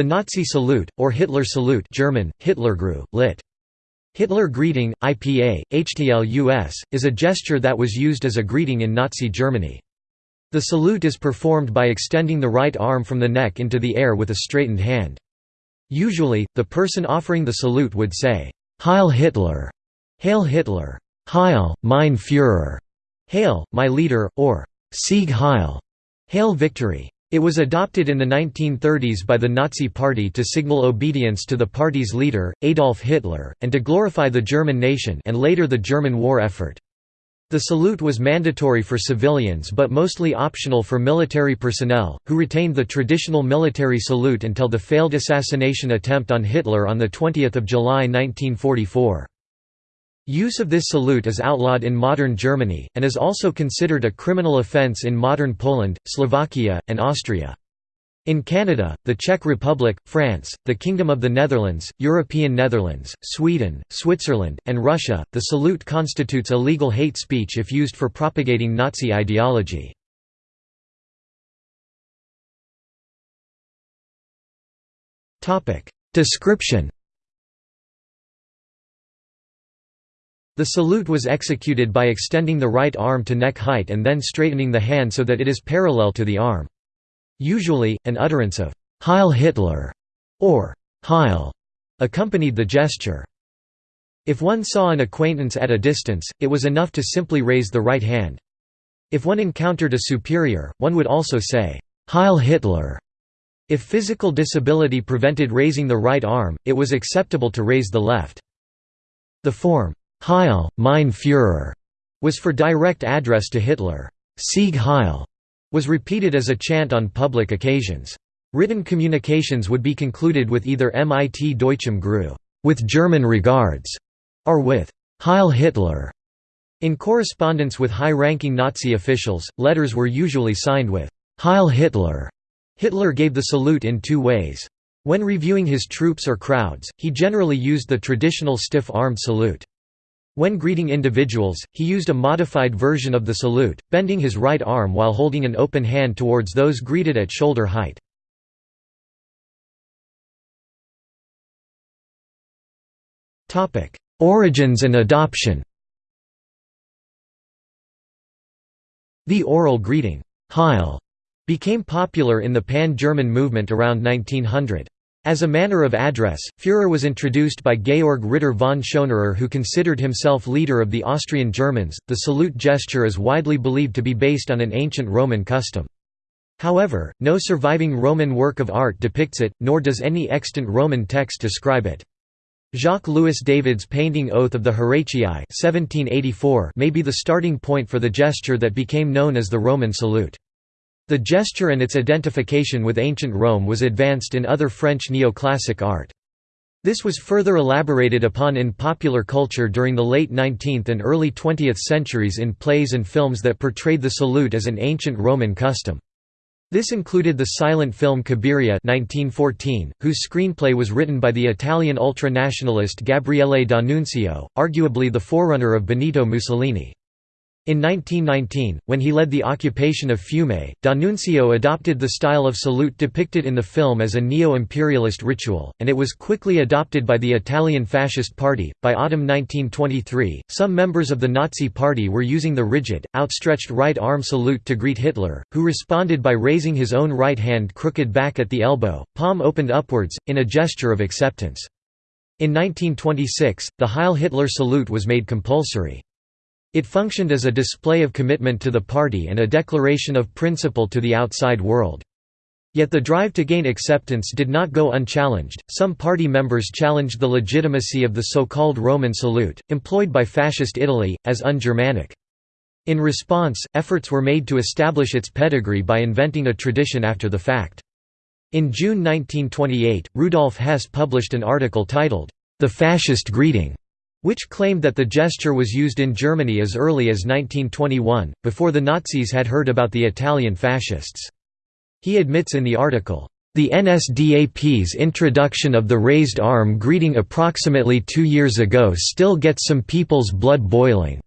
The Nazi salute, or Hitler salute German, Hitlergruß, lit. Hitler greeting, IPA, HTLUS, is a gesture that was used as a greeting in Nazi Germany. The salute is performed by extending the right arm from the neck into the air with a straightened hand. Usually, the person offering the salute would say, Heil Hitler, Hail Hitler, Heil, mein Führer, Hail, my leader, or Sieg Heil, Hail victory. It was adopted in the 1930s by the Nazi Party to signal obedience to the party's leader, Adolf Hitler, and to glorify the German nation and later the German war effort. The salute was mandatory for civilians but mostly optional for military personnel, who retained the traditional military salute until the failed assassination attempt on Hitler on 20 July 1944. Use of this salute is outlawed in modern Germany, and is also considered a criminal offence in modern Poland, Slovakia, and Austria. In Canada, the Czech Republic, France, the Kingdom of the Netherlands, European Netherlands, Sweden, Switzerland, and Russia, the salute constitutes illegal hate speech if used for propagating Nazi ideology. Description The salute was executed by extending the right arm to neck height and then straightening the hand so that it is parallel to the arm. Usually, an utterance of «Heil Hitler» or «Heil» accompanied the gesture. If one saw an acquaintance at a distance, it was enough to simply raise the right hand. If one encountered a superior, one would also say, «Heil Hitler». If physical disability prevented raising the right arm, it was acceptable to raise the left. The form, Heil, mein Führer, was for direct address to Hitler. Sieg Heil was repeated as a chant on public occasions. Written communications would be concluded with either Mit Deutschem Gruß, with German regards, or with Heil Hitler. In correspondence with high-ranking Nazi officials, letters were usually signed with Heil Hitler. Hitler gave the salute in two ways. When reviewing his troops or crowds, he generally used the traditional stiff-armed salute. When greeting individuals, he used a modified version of the salute, bending his right arm while holding an open hand towards those greeted at shoulder height. Origins and adoption The oral greeting, Heil, became popular in the Pan-German movement around 1900. As a manner of address, Führer was introduced by Georg Ritter von Schonerer who considered himself leader of the Austrian Germans. The salute gesture is widely believed to be based on an ancient Roman custom. However, no surviving Roman work of art depicts it, nor does any extant Roman text describe it. Jacques-Louis David's painting Oath of the Horatii 1784 may be the starting point for the gesture that became known as the Roman salute. The gesture and its identification with ancient Rome was advanced in other French neoclassic art. This was further elaborated upon in popular culture during the late 19th and early 20th centuries in plays and films that portrayed the salute as an ancient Roman custom. This included the silent film Cabiria 1914, whose screenplay was written by the Italian ultranationalist Gabriele D'Annunzio, arguably the forerunner of Benito Mussolini. In 1919, when he led the occupation of Fiume, D'Annunzio adopted the style of salute depicted in the film as a neo-imperialist ritual, and it was quickly adopted by the Italian Fascist Party. By autumn 1923, some members of the Nazi Party were using the rigid, outstretched right arm salute to greet Hitler, who responded by raising his own right hand crooked back at the elbow, palm opened upwards, in a gesture of acceptance. In 1926, the Heil Hitler salute was made compulsory. It functioned as a display of commitment to the party and a declaration of principle to the outside world. Yet the drive to gain acceptance did not go unchallenged. Some party members challenged the legitimacy of the so-called Roman salute, employed by fascist Italy, as un-Germanic. In response, efforts were made to establish its pedigree by inventing a tradition after the fact. In June 1928, Rudolf Hess published an article titled, The Fascist Greeting, which claimed that the gesture was used in Germany as early as 1921, before the Nazis had heard about the Italian fascists. He admits in the article, "...the NSDAP's introduction of the raised arm greeting approximately two years ago still gets some people's blood boiling.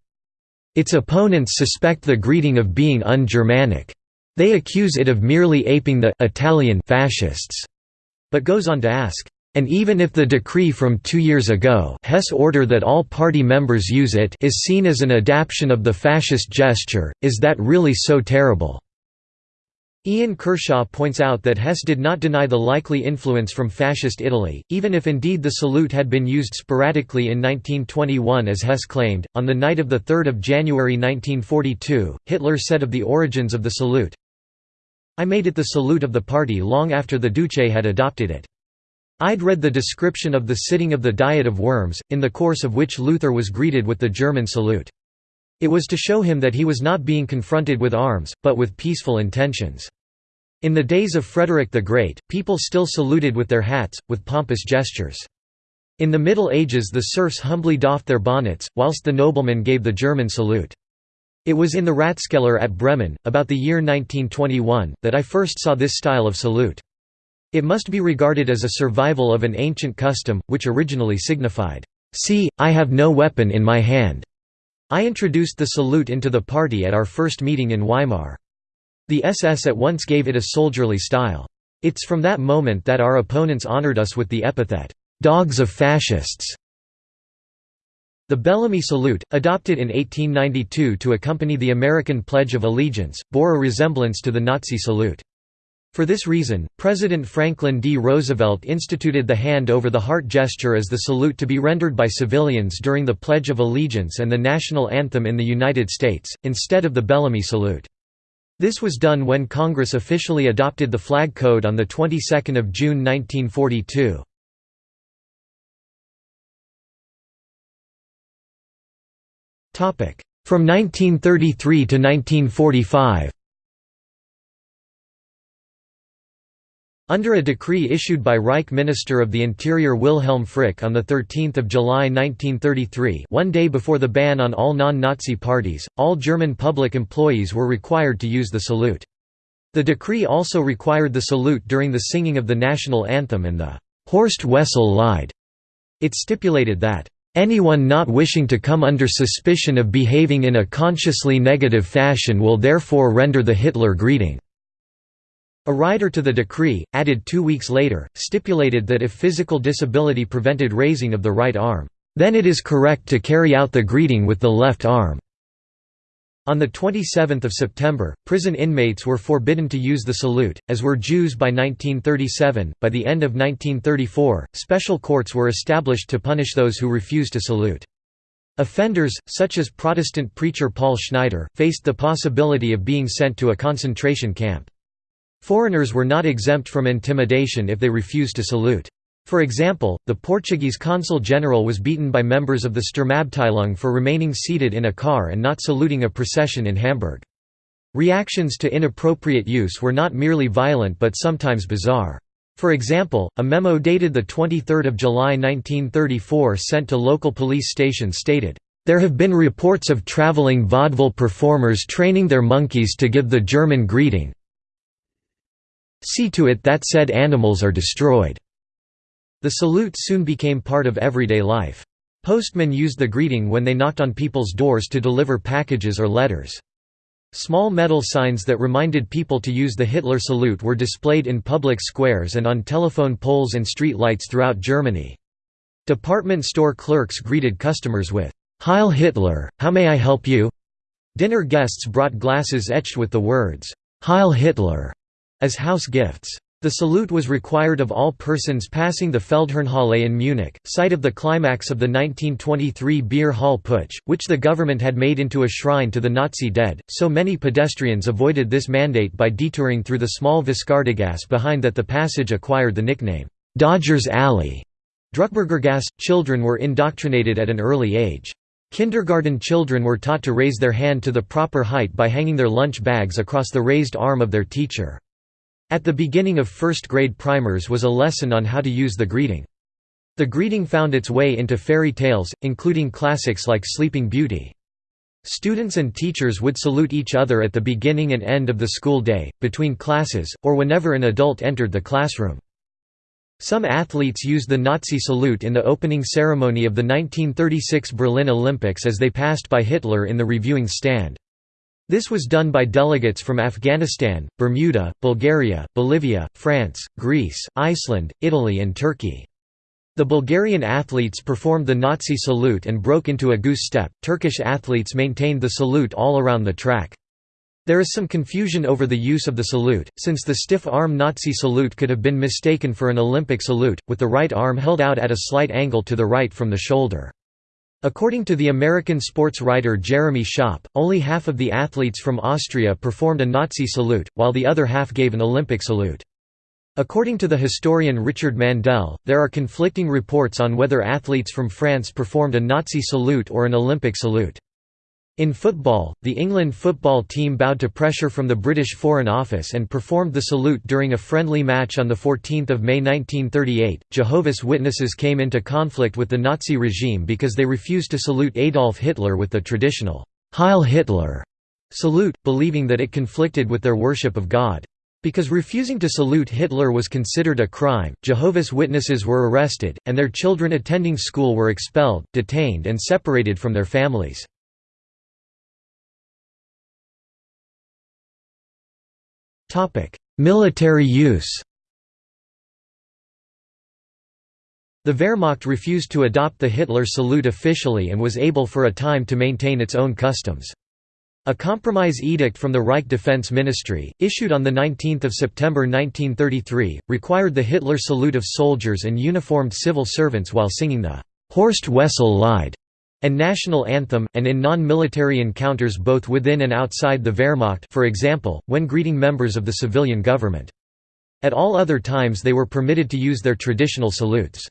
Its opponents suspect the greeting of being un-Germanic. They accuse it of merely aping the Italian fascists. but goes on to ask, "...and even if the decree from two years ago Hess order that all party members use it is seen as an adaptation of the fascist gesture, is that really so terrible?" Ian Kershaw points out that Hess did not deny the likely influence from Fascist Italy, even if indeed the salute had been used sporadically in 1921 as Hess claimed. On the night of 3 January 1942, Hitler said of the origins of the salute, I made it the salute of the party long after the Duce had adopted it. I'd read the description of the sitting of the Diet of Worms, in the course of which Luther was greeted with the German salute. It was to show him that he was not being confronted with arms, but with peaceful intentions. In the days of Frederick the Great, people still saluted with their hats, with pompous gestures. In the Middle Ages the serfs humbly doffed their bonnets, whilst the noblemen gave the German salute. It was in the Ratskeller at Bremen, about the year 1921, that I first saw this style of salute. It must be regarded as a survival of an ancient custom, which originally signified, "'See, I have no weapon in my hand' I introduced the salute into the party at our first meeting in Weimar. The SS at once gave it a soldierly style. It's from that moment that our opponents honored us with the epithet, "'dogs of fascists'". The Bellamy salute, adopted in 1892 to accompany the American Pledge of Allegiance, bore a resemblance to the Nazi salute. For this reason, President Franklin D. Roosevelt instituted the hand over the heart gesture as the salute to be rendered by civilians during the Pledge of Allegiance and the national anthem in the United States, instead of the Bellamy salute. This was done when Congress officially adopted the flag code on the 22nd of June 1942. From 1933 to 1945 Under a decree issued by Reich Minister of the Interior Wilhelm Frick on 13 July 1933 one day before the ban on all non-Nazi parties, all German public employees were required to use the salute. The decree also required the salute during the singing of the national anthem and the Horst Wessel Lied. It stipulated that, "...anyone not wishing to come under suspicion of behaving in a consciously negative fashion will therefore render the Hitler greeting." A rider to the decree, added two weeks later, stipulated that if physical disability prevented raising of the right arm, "...then it is correct to carry out the greeting with the left arm." On 27 September, prison inmates were forbidden to use the salute, as were Jews by 1937. By the end of 1934, special courts were established to punish those who refused to salute. Offenders, such as Protestant preacher Paul Schneider, faced the possibility of being sent to a concentration camp. Foreigners were not exempt from intimidation if they refused to salute. For example, the Portuguese consul general was beaten by members of the Sturmabteilung for remaining seated in a car and not saluting a procession in Hamburg. Reactions to inappropriate use were not merely violent but sometimes bizarre. For example, a memo dated 23 July 1934 sent to local police stations stated, "...there have been reports of traveling vaudeville performers training their monkeys to give the German greeting, See to it that said animals are destroyed." The salute soon became part of everyday life. Postmen used the greeting when they knocked on people's doors to deliver packages or letters. Small metal signs that reminded people to use the Hitler salute were displayed in public squares and on telephone poles and street lights throughout Germany. Department store clerks greeted customers with, Heil Hitler, how may I help you? Dinner guests brought glasses etched with the words, Heil Hitler, as house gifts. The salute was required of all persons passing the Feldherrnhalle in Munich, site of the climax of the 1923 Beer Hall Putsch, which the government had made into a shrine to the Nazi dead, so many pedestrians avoided this mandate by detouring through the small Viscardigasse behind that the passage acquired the nickname, Dodgers Alley. Druckbergergasse. Children were indoctrinated at an early age. Kindergarten children were taught to raise their hand to the proper height by hanging their lunch bags across the raised arm of their teacher. At the beginning of first-grade primers was a lesson on how to use the greeting. The greeting found its way into fairy tales, including classics like Sleeping Beauty. Students and teachers would salute each other at the beginning and end of the school day, between classes, or whenever an adult entered the classroom. Some athletes used the Nazi salute in the opening ceremony of the 1936 Berlin Olympics as they passed by Hitler in the reviewing stand. This was done by delegates from Afghanistan, Bermuda, Bulgaria, Bolivia, France, Greece, Iceland, Italy and Turkey. The Bulgarian athletes performed the Nazi salute and broke into a goose step, Turkish athletes maintained the salute all around the track. There is some confusion over the use of the salute, since the stiff arm Nazi salute could have been mistaken for an Olympic salute, with the right arm held out at a slight angle to the right from the shoulder. According to the American sports writer Jeremy Schaap, only half of the athletes from Austria performed a Nazi salute, while the other half gave an Olympic salute. According to the historian Richard Mandell, there are conflicting reports on whether athletes from France performed a Nazi salute or an Olympic salute. In football, the England football team bowed to pressure from the British Foreign Office and performed the salute during a friendly match on 14 May 1938. Jehovah's Witnesses came into conflict with the Nazi regime because they refused to salute Adolf Hitler with the traditional Heil Hitler salute, believing that it conflicted with their worship of God. Because refusing to salute Hitler was considered a crime, Jehovah's Witnesses were arrested, and their children attending school were expelled, detained and separated from their families. Military use The Wehrmacht refused to adopt the Hitler salute officially and was able for a time to maintain its own customs. A compromise edict from the Reich Defense Ministry, issued on 19 September 1933, required the Hitler salute of soldiers and uniformed civil servants while singing the Horst Wessel Lied and national anthem, and in non-military encounters both within and outside the Wehrmacht for example, when greeting members of the civilian government. At all other times they were permitted to use their traditional salutes.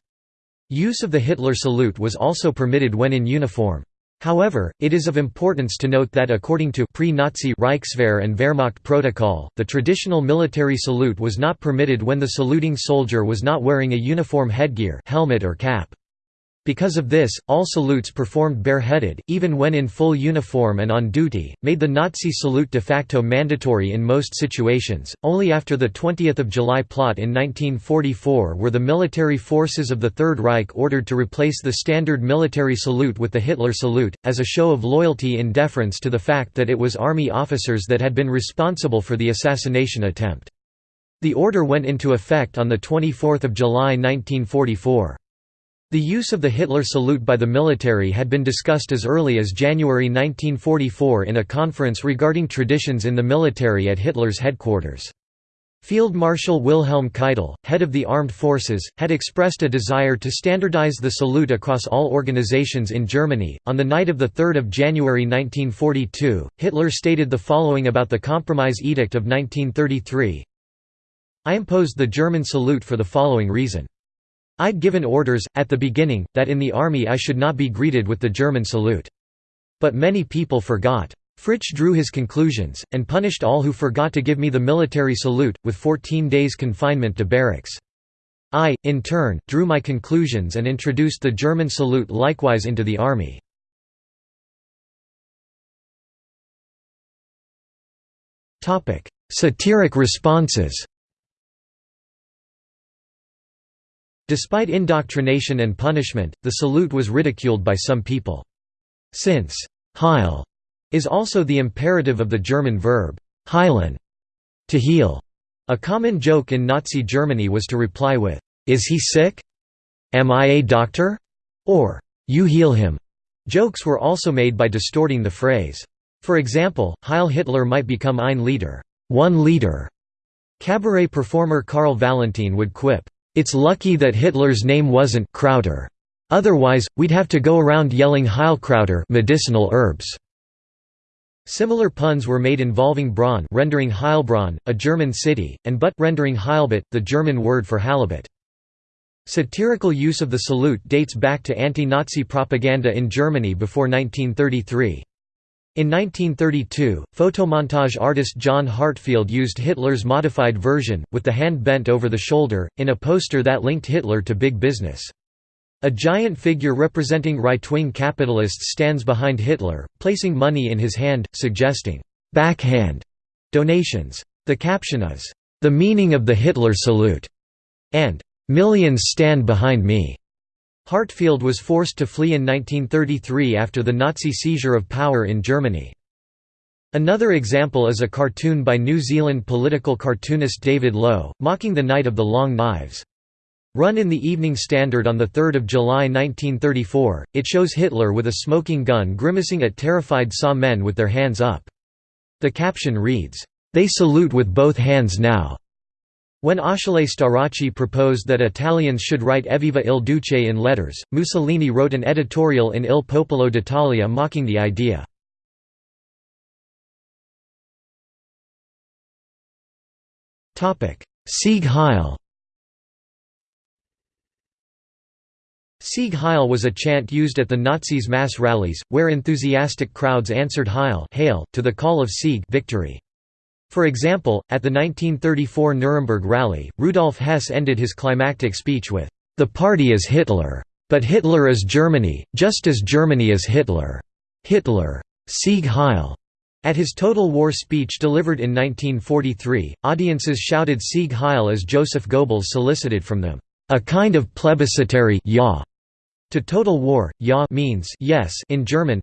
Use of the Hitler salute was also permitted when in uniform. However, it is of importance to note that according to pre-Nazi Reichswehr and Wehrmacht protocol, the traditional military salute was not permitted when the saluting soldier was not wearing a uniform headgear helmet or cap. Because of this, all salutes performed bareheaded, even when in full uniform and on duty, made the Nazi salute de facto mandatory in most situations. Only after the 20th of July plot in 1944 were the military forces of the Third Reich ordered to replace the standard military salute with the Hitler salute, as a show of loyalty in deference to the fact that it was army officers that had been responsible for the assassination attempt. The order went into effect on 24 July 1944. The use of the Hitler salute by the military had been discussed as early as January 1944 in a conference regarding traditions in the military at Hitler's headquarters. Field Marshal Wilhelm Keitel, head of the armed forces, had expressed a desire to standardize the salute across all organizations in Germany. On the night of 3 January 1942, Hitler stated the following about the Compromise Edict of 1933 I imposed the German salute for the following reason. I'd given orders, at the beginning, that in the army I should not be greeted with the German salute. But many people forgot. Fritsch drew his conclusions, and punished all who forgot to give me the military salute, with 14 days confinement to barracks. I, in turn, drew my conclusions and introduced the German salute likewise into the army. Satiric responses Despite indoctrination and punishment, the salute was ridiculed by some people. Since Heil is also the imperative of the German verb heilen, to heal. A common joke in Nazi Germany was to reply with, Is he sick? Am I a doctor? Or, You heal him. Jokes were also made by distorting the phrase. For example, Heil Hitler might become ein Lieder, one leader. Cabaret performer Karl Valentin would quip, it's lucky that Hitler's name wasn't Krauter. Otherwise, we'd have to go around yelling Heilkrauter medicinal herbs. Similar puns were made involving Braun rendering Heilbronn, a German city, and Butt rendering Heilbutt, the German word for halibut. Satirical use of the salute dates back to anti-Nazi propaganda in Germany before 1933. In 1932, photomontage artist John Heartfield used Hitler's modified version, with the hand bent over the shoulder, in a poster that linked Hitler to big business. A giant figure representing right-wing capitalists stands behind Hitler, placing money in his hand, suggesting, "'backhand' donations. The caption is, "'The meaning of the Hitler salute' and "'Millions stand behind me' Heartfield was forced to flee in 1933 after the Nazi seizure of power in Germany. Another example is a cartoon by New Zealand political cartoonist David Low, mocking the Night of the Long Knives. Run in the Evening Standard on 3 July 1934, it shows Hitler with a smoking gun grimacing at terrified SA men with their hands up. The caption reads, "'They salute with both hands now'". When Achille Starace proposed that Italians should write Evviva il Duce in letters, Mussolini wrote an editorial in Il Popolo d'Italia mocking the idea. Sieg Heil Sieg Heil was a chant used at the Nazis' mass rallies, where enthusiastic crowds answered Heil hail to the call of Sieg victory. For example, at the 1934 Nuremberg rally, Rudolf Hess ended his climactic speech with, "'The party is Hitler. But Hitler is Germany, just as Germany is Hitler. Hitler. Sieg Heil!' At his Total War speech delivered in 1943, audiences shouted Sieg Heil as Joseph Goebbels solicited from them, "'a kind of plebiscitary ja' To total war, ja means yes in German.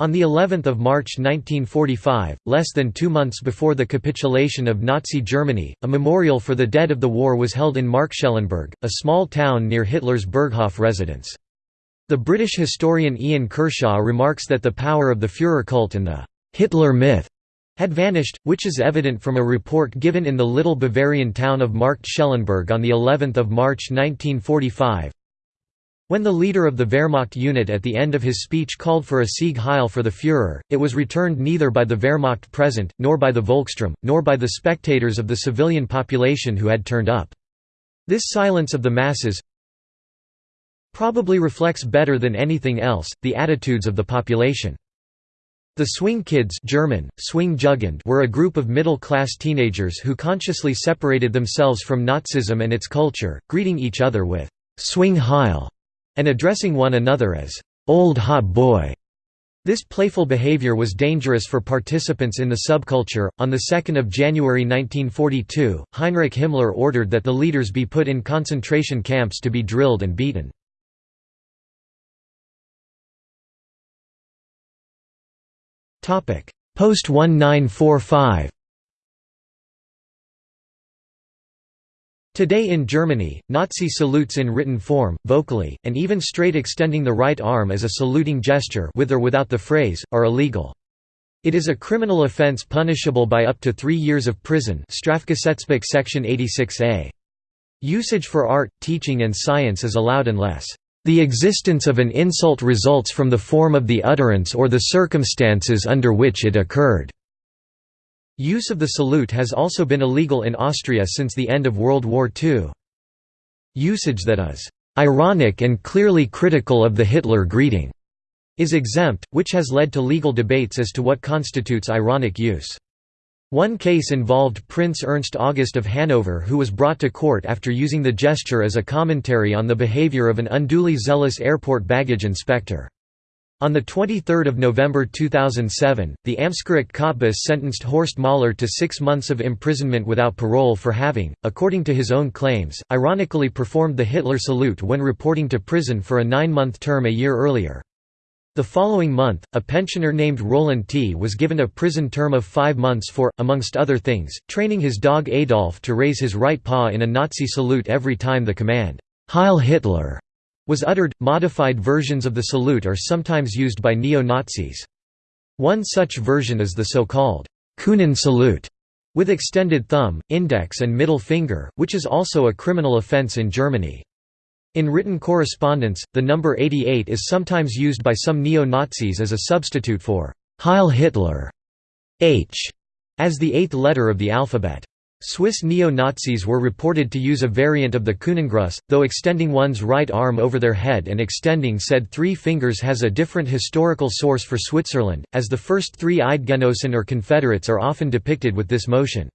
On the 11th of March 1945, less than 2 months before the capitulation of Nazi Germany, a memorial for the dead of the war was held in Marktschellenberg, a small town near Hitler's Berghof residence. The British historian Ian Kershaw remarks that the power of the Führer cult and the Hitler myth had vanished, which is evident from a report given in the little Bavarian town of Marktschellenberg on the 11th of March 1945. When the leader of the Wehrmacht unit at the end of his speech called for a Sieg Heil for the Führer, it was returned neither by the Wehrmacht present, nor by the Volkssturm, nor by the spectators of the civilian population who had turned up. This silence of the masses probably reflects better than anything else, the attitudes of the population. The Swing Kids German, Swing Jugend were a group of middle-class teenagers who consciously separated themselves from Nazism and its culture, greeting each other with «Swing Heil» and addressing one another as, "'Old Hot Boy'". This playful behavior was dangerous for participants in the subculture. On 2 January 1942, Heinrich Himmler ordered that the leaders be put in concentration camps to be drilled and beaten. Topic: Post-1945 Today in Germany, Nazi salutes in written form, vocally, and even straight extending the right arm as a saluting gesture with or without the phrase, are illegal. It is a criminal offense punishable by up to three years of prison Strafgesetzbuch section 86a. Usage for art, teaching and science is allowed unless the existence of an insult results from the form of the utterance or the circumstances under which it occurred. Use of the salute has also been illegal in Austria since the end of World War II. Usage that is ironic and clearly critical of the Hitler greeting is exempt, which has led to legal debates as to what constitutes ironic use. One case involved Prince Ernst August of Hanover who was brought to court after using the gesture as a commentary on the behavior of an unduly zealous airport baggage inspector. On 23 November 2007, the Amtsgericht Cottbus sentenced Horst Mahler to six months of imprisonment without parole for having, according to his own claims, ironically performed the Hitler salute when reporting to prison for a nine-month term a year earlier. The following month, a pensioner named Roland T. was given a prison term of five months for, amongst other things, training his dog Adolf to raise his right paw in a Nazi salute every time the command, Heil Hitler was uttered. Modified versions of the salute are sometimes used by neo-Nazis. One such version is the so-called Kuhnen salute, with extended thumb, index and middle finger, which is also a criminal offense in Germany. In written correspondence, the number 88 is sometimes used by some neo-Nazis as a substitute for Heil Hitler, H, as the eighth letter of the alphabet. Swiss neo-Nazis were reported to use a variant of the Kuhnengruß, though extending one's right arm over their head and extending said three fingers has a different historical source for Switzerland, as the first three Eidgenossen or Confederates are often depicted with this motion.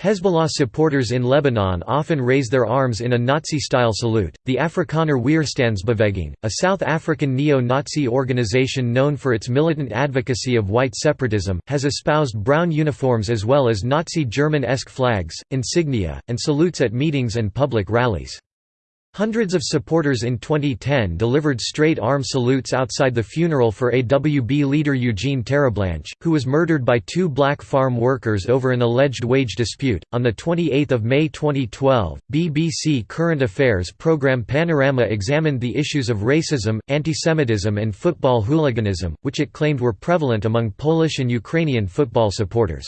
Hezbollah supporters in Lebanon often raise their arms in a Nazi-style salute. The Afrikaner Weerstandsbeweging, a South African neo-Nazi organization known for its militant advocacy of white separatism, has espoused brown uniforms as well as Nazi German-esque flags, insignia, and salutes at meetings and public rallies. Hundreds of supporters in 2010 delivered straight arm salutes outside the funeral for AWB leader Eugene Terre'Blanche, who was murdered by two black farm workers over an alleged wage dispute. On the 28th of May 2012, BBC Current Affairs program Panorama examined the issues of racism, antisemitism and football hooliganism, which it claimed were prevalent among Polish and Ukrainian football supporters.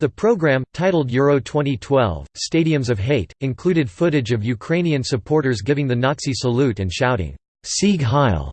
The program, titled Euro 2012, Stadiums of Hate, included footage of Ukrainian supporters giving the Nazi salute and shouting, Sieg Heil!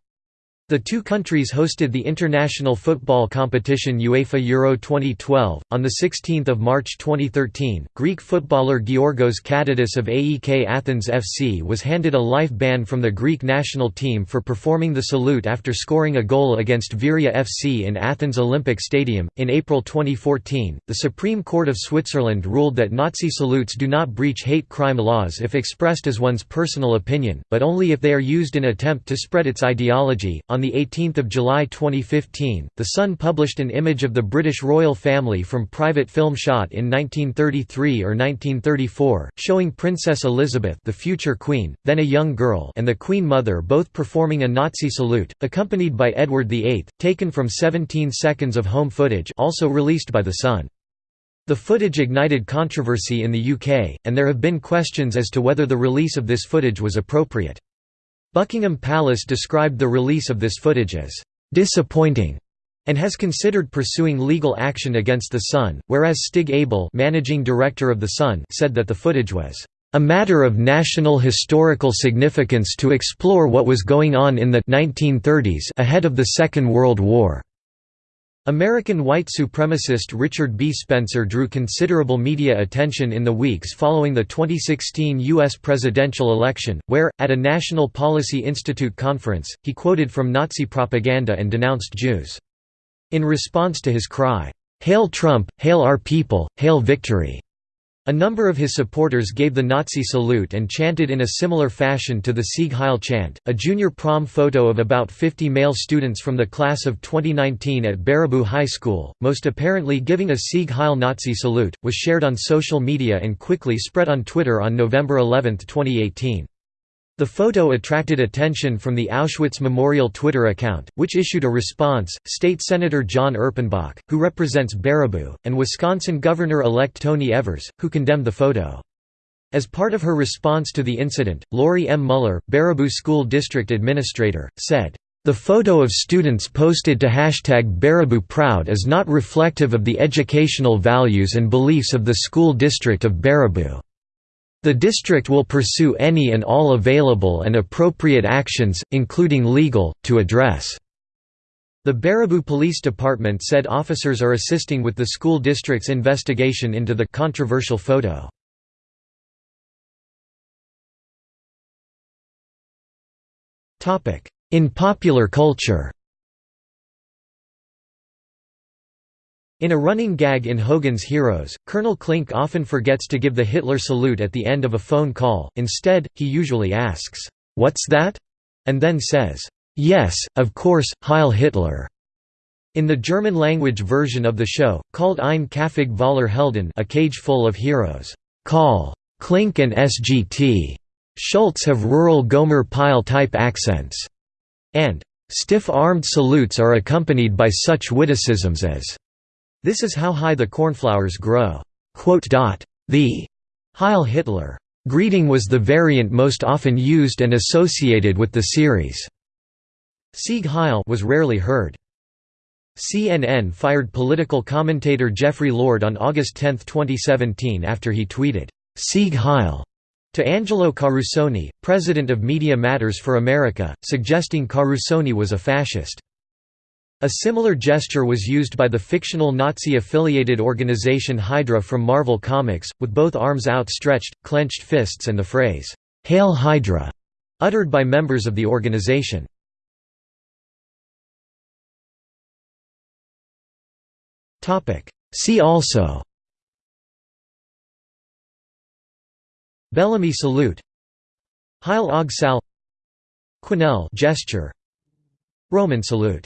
The two countries hosted the international football competition UEFA Euro 2012. On 16 March 2013, Greek footballer Giorgos Katidis of AEK Athens FC was handed a life ban from the Greek national team for performing the salute after scoring a goal against Veria FC in Athens Olympic Stadium. In April 2014, the Supreme Court of Switzerland ruled that Nazi salutes do not breach hate crime laws if expressed as one's personal opinion, but only if they are used in attempt to spread its ideology. On 18 July 2015, The Sun published an image of the British royal family from private film shot in 1933 or 1934, showing Princess Elizabeth the future queen, then a young girl and the Queen Mother both performing a Nazi salute, accompanied by Edward VIII, taken from 17 seconds of home footage also released by The Sun. The footage ignited controversy in the UK, and there have been questions as to whether the release of this footage was appropriate. Buckingham Palace described the release of this footage as disappointing and has considered pursuing legal action against The Sun, whereas Stig Abell managing director of The Sun said that the footage was a matter of national historical significance to explore what was going on in the 1930s ahead of the Second World War. American white supremacist Richard B. Spencer drew considerable media attention in the weeks following the 2016 U.S. presidential election, where, at a National Policy Institute conference, he quoted from Nazi propaganda and denounced Jews. In response to his cry, "'Hail Trump, hail our people, hail victory!' A number of his supporters gave the Nazi salute and chanted in a similar fashion to the Sieg Heil chant. A junior prom photo of about 50 male students from the class of 2019 at Baraboo High School, most apparently giving a Sieg Heil Nazi salute, was shared on social media and quickly spread on Twitter on November 11, 2018. The photo attracted attention from the Auschwitz Memorial Twitter account, which issued a response. State Senator Jon Erpenbach, who represents Baraboo, and Wisconsin Governor-elect Tony Evers, who condemned the photo. As part of her response to the incident, Lori M. Mueller, Baraboo School District Administrator, said, "...the photo of students posted to hashtag Baraboo Proud is not reflective of the educational values and beliefs of the school district of Baraboo." The district will pursue any and all available and appropriate actions, including legal, to address. The Baraboo Police Department said officers are assisting with the school district's investigation into the controversial photo. In popular culture In a running gag in Hogan's Heroes, Colonel Klink often forgets to give the Hitler salute at the end of a phone call, instead, he usually asks, "'What's that?' and then says, "'Yes, of course, Heil Hitler!' In the German-language version of the show, called Ein Kaffig voller Helden a cage full of heroes, Call, Klink and SGT. Schultz have rural Gomer Pyle-type accents, and stiff-armed salutes are accompanied by such witticisms as this is how high the cornflowers grow. The Heil Hitler greeting was the variant most often used and associated with the series. Sieg Heil was rarely heard. CNN fired political commentator Jeffrey Lord on August 10, 2017 after he tweeted, Sieg Heil, to Angelo Carusone, president of Media Matters for America, suggesting Carusone was a fascist. A similar gesture was used by the fictional Nazi-affiliated organization Hydra from Marvel Comics, with both arms outstretched, clenched fists and the phrase, "'Hail Hydra' uttered by members of the organization. See also Bellamy salute Heil og Sal gesture Roman salute